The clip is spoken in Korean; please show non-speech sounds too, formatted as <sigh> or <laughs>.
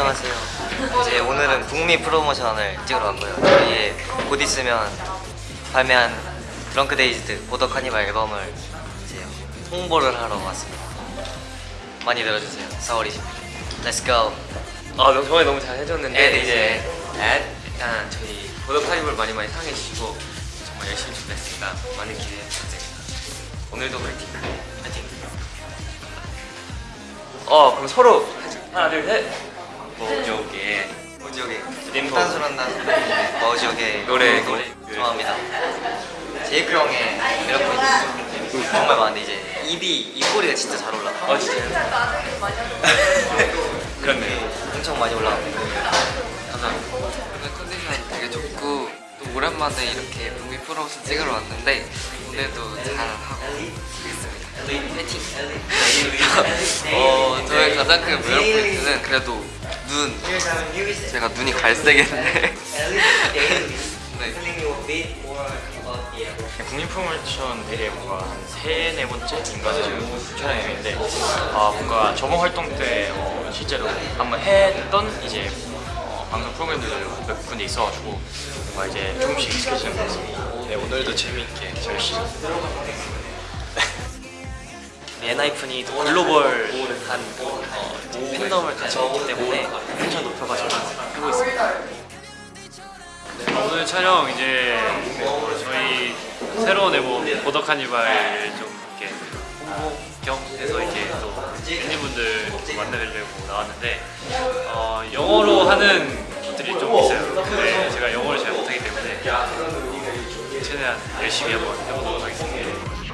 안녕하세요. 이제 오늘은 북미 프로모션을 찍으러 왔고요. 저희의 곧 있으면 발매한 Drunk-Dazed Border Carnival 앨범을 이제 홍보를 하러 왔습니다. 많이 들어주세요. 4월 20일. Let's go. 아 정말 너무 잘 해줬는데 네, 이제 앳, 일단 저희 Border Carnival 많이 많이 사랑해 주시고 정말 열심히 준비했으니까 많은 기대해 부탁드립니다. 오늘도 화이팅! 화이팅! 어 그럼 서로 하나 둘 셋. 뭐저게 오지오게. 림보. 탄수란단 머지오게 노래 노래 좋아합니다. 제이크 형의 매력 포인트 정말 많은데 이제 입이 입꼬리가 진짜 잘 올라. 어 진짜요? <laughs> 그렇네요. 엄청 많이 올라가고. 감사합니다. 오늘 컨디션이 되게 좋고 또 오랜만에 이렇게 북미 프로모션 찍으러 왔는데 오늘도 잘 하고 가겠습니다. 파이팅! <laughs> 어, 저의 가장 큰 매력 포인트는 그래도 눈. 제가 눈이 갈색인데 네. 국민 프로모션 대회 뭔가 한 세 네 번째인가 지금 촬영인데 아 뭔가 저번 활동 때 어, 실제로 한번 했던 이제 어, 방송 프로그램들도 몇 군데 있어가지고 뭔가 이제 조금씩 익숙해지는 것 같습니다. 네 오늘도 재미있게 열심히 엔하이픈이 글로벌한 어, 팬덤을 가지고 있기 때문에 텐션 높여가지고 하고 있습니다. 오늘 촬영 이제 저희 새로운 앨범 보더 카니발을 좀 이렇게 홍보 겸 해서 이렇게 또 팬분들 좀 만나뵈려고 나왔는데 어, 영어로 하는 것들이 좀 있어요. 근데 제가 영어를 잘 못하기 때문에 최대한 열심히 한번 해보도록 하겠습니다.